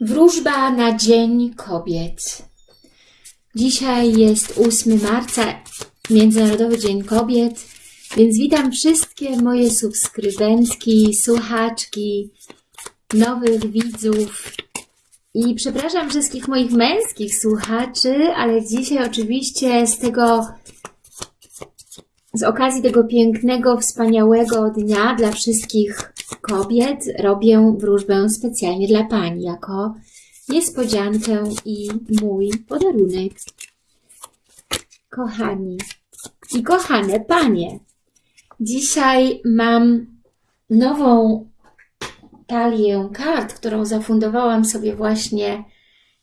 Wróżba na Dzień Kobiet. Dzisiaj jest 8 marca, Międzynarodowy Dzień Kobiet, więc witam wszystkie moje subskrybentki, słuchaczki, nowych widzów i przepraszam wszystkich moich męskich słuchaczy, ale dzisiaj oczywiście z tego, z okazji tego pięknego, wspaniałego dnia dla wszystkich kobiet robię wróżbę specjalnie dla Pani, jako niespodziankę i mój podarunek. Kochani i kochane Panie, dzisiaj mam nową talię kart, którą zafundowałam sobie właśnie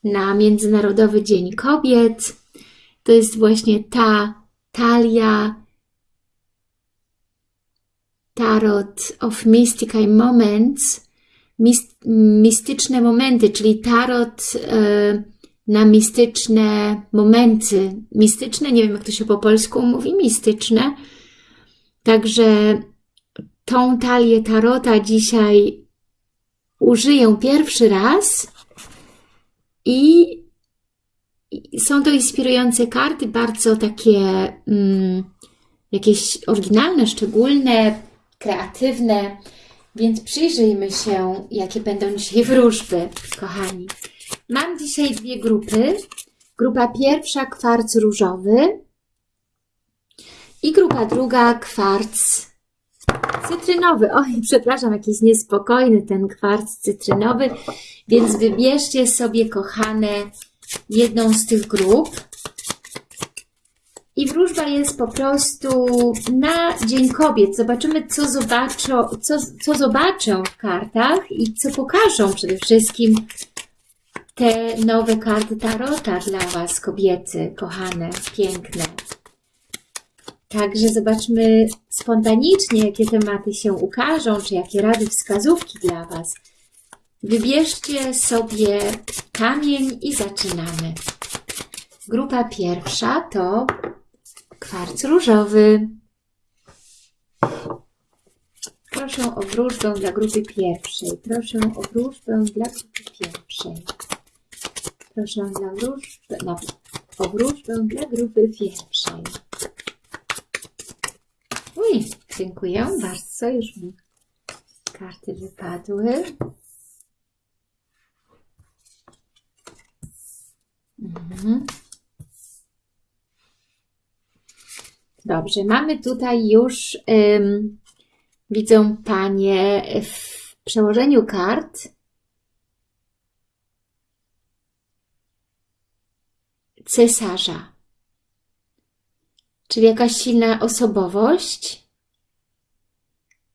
na Międzynarodowy Dzień Kobiet. To jest właśnie ta talia Tarot of Mystical Moments, mist, mistyczne momenty, czyli tarot e, na mistyczne momenty. Mistyczne, nie wiem jak to się po polsku mówi, mistyczne. Także tą talię tarota dzisiaj użyję pierwszy raz i są to inspirujące karty, bardzo takie mm, jakieś oryginalne, szczególne, kreatywne, więc przyjrzyjmy się, jakie będą dzisiaj wróżby, kochani. Mam dzisiaj dwie grupy. Grupa pierwsza kwarc różowy i grupa druga kwarc cytrynowy. Oj, przepraszam, jakiś niespokojny ten kwarc cytrynowy, więc wybierzcie sobie, kochane, jedną z tych grup. I wróżba jest po prostu na Dzień Kobiet. Zobaczymy, co zobaczą, co, co w kartach i co pokażą przede wszystkim te nowe karty Tarota dla Was, kobiety, kochane, piękne. Także zobaczmy spontanicznie, jakie tematy się ukażą, czy jakie rady, wskazówki dla Was. Wybierzcie sobie kamień i zaczynamy. Grupa pierwsza to kwarc różowy. Proszę o wróżbę dla grupy pierwszej. Proszę o wróżbę dla grupy pierwszej. Proszę dla wróżbę, no, o wróżbę dla grupy pierwszej. Uj, dziękuję bardzo. Już mi karty wypadły. Mhm. Dobrze, mamy tutaj już, ym, widzą Panie w przełożeniu kart. Cesarza, czyli jakaś silna osobowość.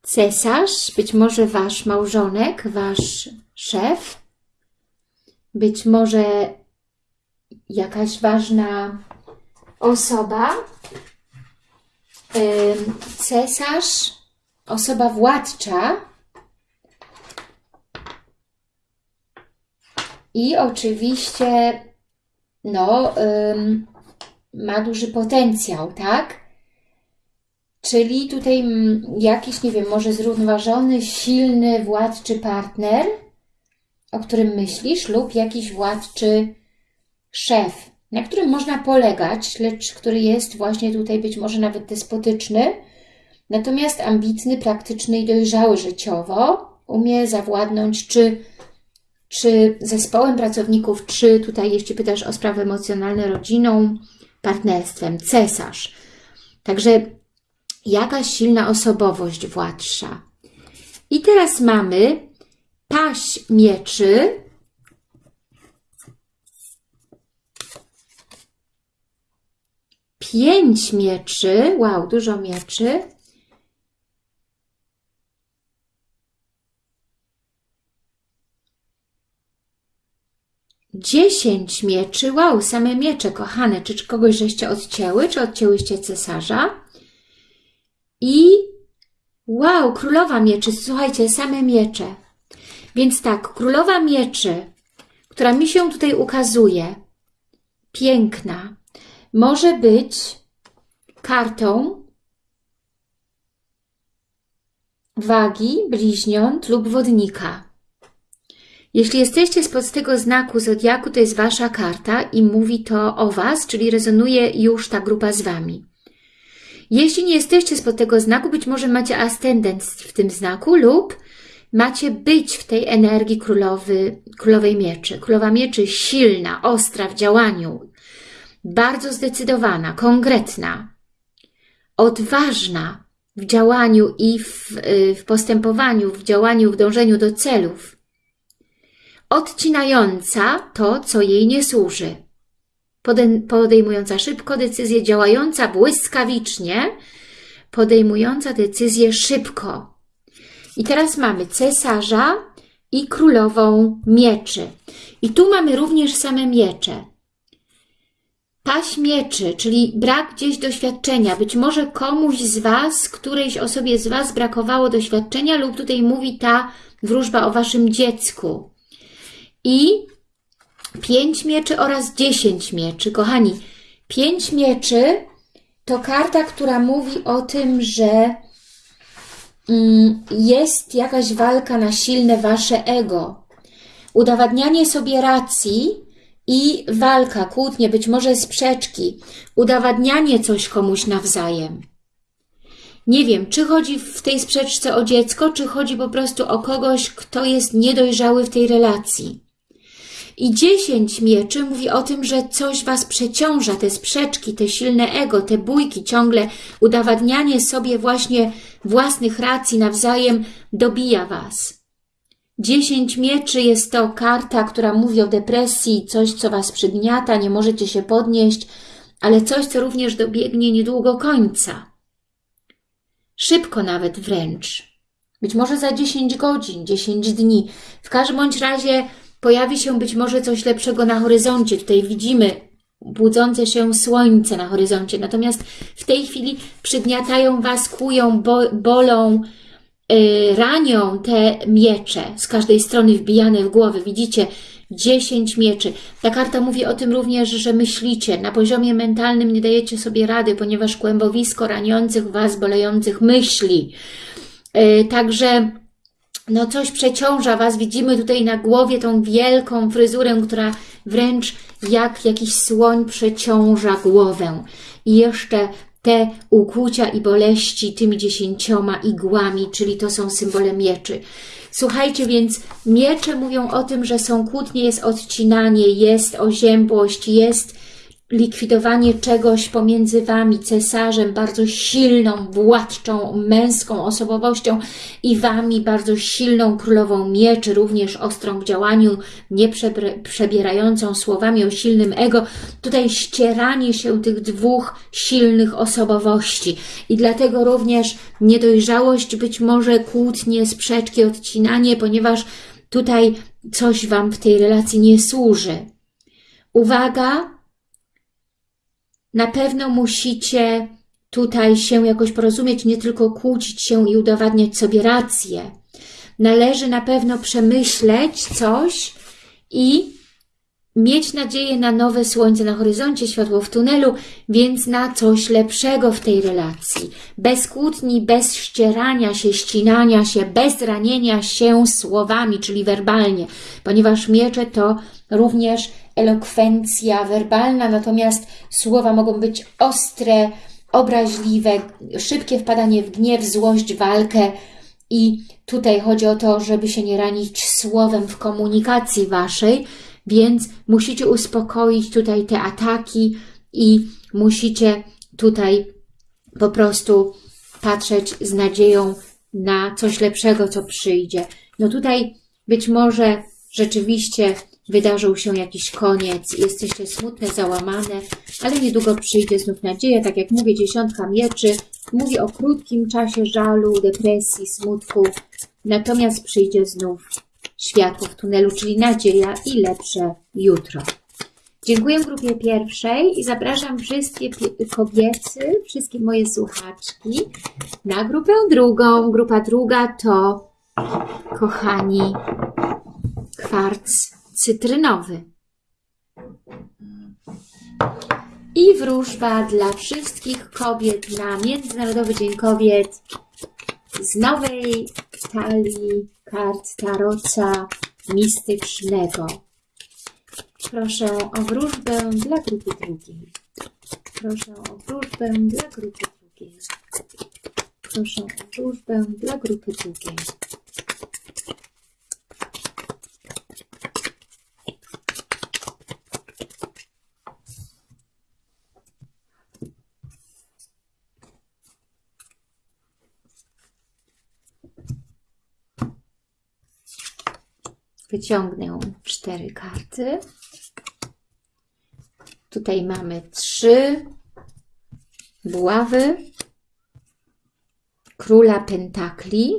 Cesarz, być może Wasz małżonek, Wasz szef, być może jakaś ważna osoba, cesarz, osoba władcza i oczywiście no, ma duży potencjał, tak? Czyli tutaj jakiś, nie wiem, może zrównoważony, silny, władczy partner, o którym myślisz, lub jakiś władczy szef, na którym można polegać, lecz który jest właśnie tutaj być może nawet despotyczny, natomiast ambitny, praktyczny i dojrzały życiowo, umie zawładnąć czy, czy zespołem pracowników, czy tutaj jeśli pytasz o sprawy emocjonalne, rodziną, partnerstwem, cesarz. Także jakaś silna osobowość władcza. I teraz mamy paść mieczy, pięć mieczy, wow, dużo mieczy. Dziesięć mieczy, wow, same miecze, kochane, czy, czy kogoś żeście odcięły, czy odcięłyście cesarza? I wow, królowa mieczy, słuchajcie, same miecze. Więc tak, królowa mieczy, która mi się tutaj ukazuje, piękna, może być kartą wagi, bliźniąt lub wodnika. Jeśli jesteście spod tego znaku Zodiaku, to jest Wasza karta i mówi to o Was, czyli rezonuje już ta grupa z Wami. Jeśli nie jesteście spod tego znaku, być może macie ascendent w tym znaku lub macie być w tej energii królowy, królowej mieczy. Królowa mieczy silna, ostra w działaniu, bardzo zdecydowana, konkretna, odważna w działaniu i w, y, w postępowaniu, w działaniu, w dążeniu do celów. Odcinająca to, co jej nie służy. Podejmująca szybko decyzję, działająca błyskawicznie, podejmująca decyzję szybko. I teraz mamy cesarza i królową mieczy. I tu mamy również same miecze. Paść mieczy, czyli brak gdzieś doświadczenia. Być może komuś z Was, którejś osobie z Was brakowało doświadczenia lub tutaj mówi ta wróżba o Waszym dziecku. I pięć mieczy oraz dziesięć mieczy. Kochani, pięć mieczy to karta, która mówi o tym, że mm, jest jakaś walka na silne Wasze ego. Udowadnianie sobie racji i walka, kłótnie, być może sprzeczki, udowadnianie coś komuś nawzajem. Nie wiem, czy chodzi w tej sprzeczce o dziecko, czy chodzi po prostu o kogoś, kto jest niedojrzały w tej relacji. I dziesięć mieczy mówi o tym, że coś Was przeciąża, te sprzeczki, te silne ego, te bójki, ciągle udowadnianie sobie właśnie własnych racji nawzajem dobija Was. Dziesięć mieczy jest to karta, która mówi o depresji, coś, co Was przygniata, nie możecie się podnieść, ale coś, co również dobiegnie niedługo końca. Szybko nawet wręcz. Być może za 10 godzin, 10 dni. W każdym bądź razie pojawi się być może coś lepszego na horyzoncie. Tutaj widzimy budzące się słońce na horyzoncie. Natomiast w tej chwili przygniatają Was, kłują, bo, bolą, ranią te miecze z każdej strony wbijane w głowę. Widzicie? Dziesięć mieczy. Ta karta mówi o tym również, że myślicie, na poziomie mentalnym nie dajecie sobie rady, ponieważ kłębowisko raniących Was, bolejących myśli. Yy, także no coś przeciąża Was. Widzimy tutaj na głowie tą wielką fryzurę, która wręcz jak jakiś słoń przeciąża głowę. I jeszcze te ukłucia i boleści tymi dziesięcioma igłami, czyli to są symbole mieczy. Słuchajcie, więc miecze mówią o tym, że są kłótnie, jest odcinanie, jest oziębłość, jest likwidowanie czegoś pomiędzy Wami, cesarzem, bardzo silną, władczą, męską osobowością i Wami, bardzo silną królową mieczy, również ostrą w działaniu, nie przebierającą słowami o silnym ego. Tutaj ścieranie się tych dwóch silnych osobowości i dlatego również niedojrzałość, być może kłótnie, sprzeczki, odcinanie, ponieważ tutaj coś Wam w tej relacji nie służy. Uwaga, na pewno musicie tutaj się jakoś porozumieć, nie tylko kłócić się i udowadniać sobie rację. Należy na pewno przemyśleć coś i mieć nadzieję na nowe słońce na horyzoncie, światło w tunelu, więc na coś lepszego w tej relacji. Bez kłótni, bez ścierania się, ścinania się, bez ranienia się słowami, czyli werbalnie, ponieważ miecze to również elokwencja werbalna, natomiast słowa mogą być ostre, obraźliwe, szybkie wpadanie w gniew, złość, walkę i tutaj chodzi o to, żeby się nie ranić słowem w komunikacji Waszej, więc musicie uspokoić tutaj te ataki i musicie tutaj po prostu patrzeć z nadzieją na coś lepszego, co przyjdzie. No tutaj być może rzeczywiście wydarzył się jakiś koniec, jesteście smutne, załamane, ale niedługo przyjdzie znów nadzieja, tak jak mówię, dziesiątka mieczy, mówi o krótkim czasie żalu, depresji, smutku, natomiast przyjdzie znów światło w tunelu, czyli nadzieja i lepsze jutro. Dziękuję grupie pierwszej i zapraszam wszystkie kobiety, wszystkie moje słuchaczki na grupę drugą. Grupa druga to, kochani, kwarc cytrynowy. I wróżba dla wszystkich kobiet na Międzynarodowy Dzień Kobiet z nowej talii kart Taroca mistycznego. Proszę o wróżbę dla grupy drugiej. Proszę o wróżbę dla grupy drugiej. Proszę o wróżbę dla grupy drugiej. Wyciągnę cztery karty. Tutaj mamy trzy buławy, króla pentakli,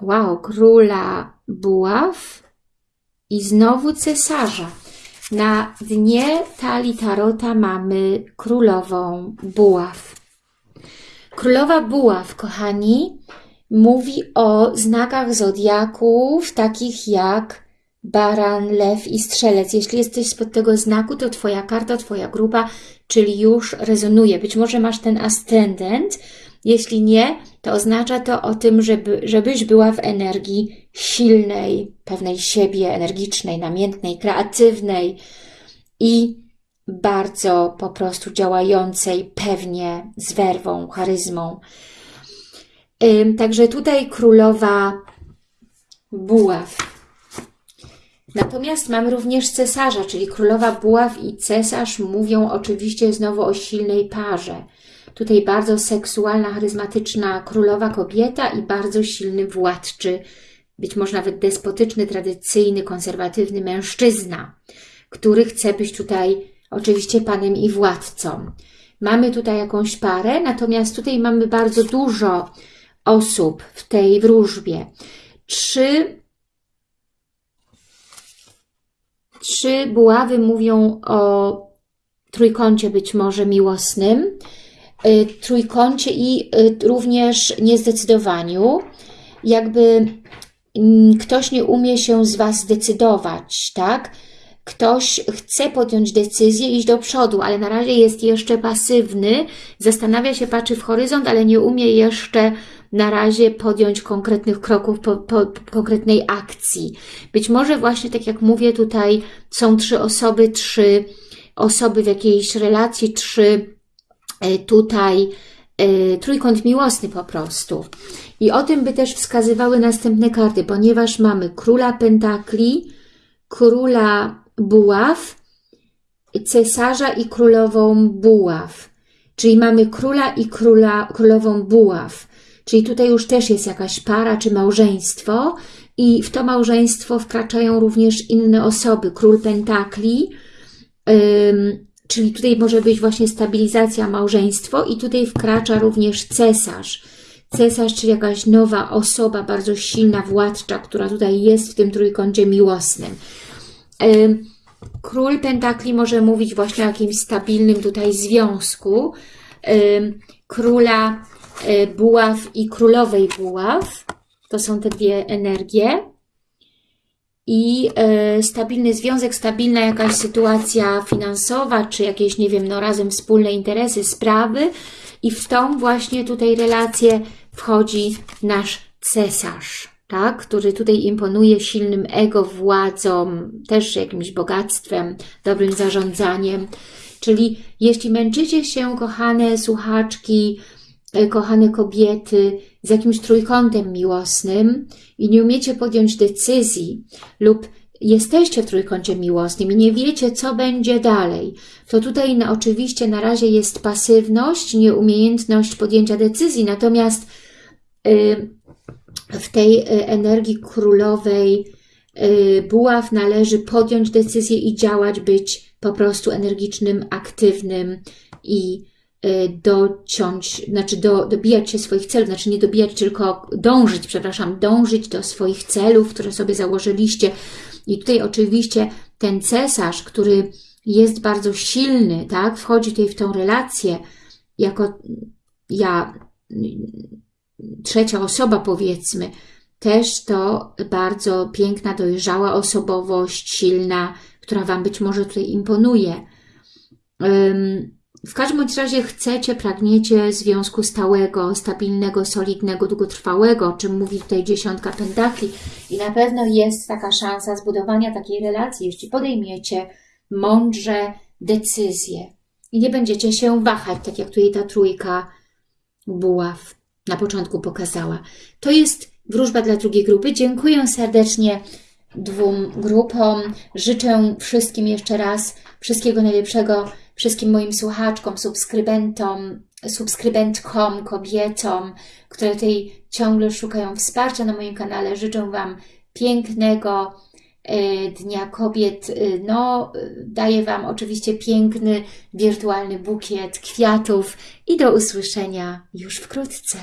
wow, króla buław i znowu cesarza. Na dnie talii tarota mamy królową buław. Królowa buław, kochani, mówi o znakach zodiaków, takich jak baran, lew i strzelec. Jeśli jesteś spod tego znaku, to Twoja karta, Twoja grupa, czyli już rezonuje. Być może masz ten ascendent. Jeśli nie, to oznacza to o tym, żeby, żebyś była w energii silnej, pewnej siebie, energicznej, namiętnej, kreatywnej i bardzo po prostu działającej pewnie z werwą, charyzmą. Także tutaj królowa buław. Natomiast mamy również cesarza, czyli królowa buław i cesarz mówią oczywiście znowu o silnej parze. Tutaj bardzo seksualna, charyzmatyczna królowa kobieta i bardzo silny władczy, być może nawet despotyczny, tradycyjny, konserwatywny mężczyzna, który chce być tutaj oczywiście panem i władcą. Mamy tutaj jakąś parę, natomiast tutaj mamy bardzo dużo osób w tej wróżbie. Trzy, trzy buławy mówią o trójkącie być może miłosnym, y, trójkącie i y, również niezdecydowaniu. Jakby mm, ktoś nie umie się z Was zdecydować, tak? ktoś chce podjąć decyzję, iść do przodu, ale na razie jest jeszcze pasywny, zastanawia się, patrzy w horyzont, ale nie umie jeszcze na razie podjąć konkretnych kroków, po, po, konkretnej akcji. Być może właśnie, tak jak mówię, tutaj są trzy osoby, trzy osoby w jakiejś relacji, trzy e, tutaj y, trójkąt miłosny po prostu. I o tym by też wskazywały następne karty, ponieważ mamy króla pentakli, króla buław, cesarza i królową buław. Czyli mamy króla i króla, królową buław. Czyli tutaj już też jest jakaś para czy małżeństwo i w to małżeństwo wkraczają również inne osoby. Król pentakli, czyli tutaj może być właśnie stabilizacja małżeństwo i tutaj wkracza również cesarz. Cesarz, czyli jakaś nowa osoba, bardzo silna władcza, która tutaj jest w tym trójkącie miłosnym. Ym, Król Pentakli może mówić właśnie o jakimś stabilnym tutaj związku. Króla buław i królowej buław. To są te dwie energie. I e, stabilny związek, stabilna jakaś sytuacja finansowa, czy jakieś, nie wiem, no razem wspólne interesy, sprawy. I w tą właśnie tutaj relację wchodzi nasz cesarz, tak? który tutaj imponuje silnym ego, władzą, też jakimś bogactwem, dobrym zarządzaniem. Czyli jeśli męczycie się, kochane słuchaczki, kochane kobiety, z jakimś trójkątem miłosnym i nie umiecie podjąć decyzji lub jesteście w trójkącie miłosnym i nie wiecie, co będzie dalej, to tutaj na, oczywiście na razie jest pasywność, nieumiejętność podjęcia decyzji, natomiast y, w tej y, energii królowej y, buław należy podjąć decyzję i działać, być po prostu energicznym, aktywnym i dociąć, znaczy do, dobijać się swoich celów, znaczy nie dobijać, tylko dążyć, przepraszam, dążyć do swoich celów, które sobie założyliście. I tutaj oczywiście ten cesarz, który jest bardzo silny, tak, wchodzi tutaj w tą relację jako ja, trzecia osoba powiedzmy, też to bardzo piękna, dojrzała osobowość, silna, która Wam być może tutaj imponuje. Um, w każdym razie chcecie, pragniecie związku stałego, stabilnego, solidnego, długotrwałego, o czym mówi tutaj dziesiątka pentakli i na pewno jest taka szansa zbudowania takiej relacji, jeśli podejmiecie mądrze decyzje i nie będziecie się wahać, tak jak tutaj ta trójka buław na początku pokazała. To jest wróżba dla drugiej grupy. Dziękuję serdecznie dwóm grupom. Życzę wszystkim jeszcze raz wszystkiego najlepszego, wszystkim moim słuchaczkom, subskrybentom, subskrybentkom, kobietom, które tutaj ciągle szukają wsparcia na moim kanale. Życzę Wam pięknego e, Dnia Kobiet. E, No, daję Wam oczywiście piękny, wirtualny bukiet kwiatów i do usłyszenia już wkrótce.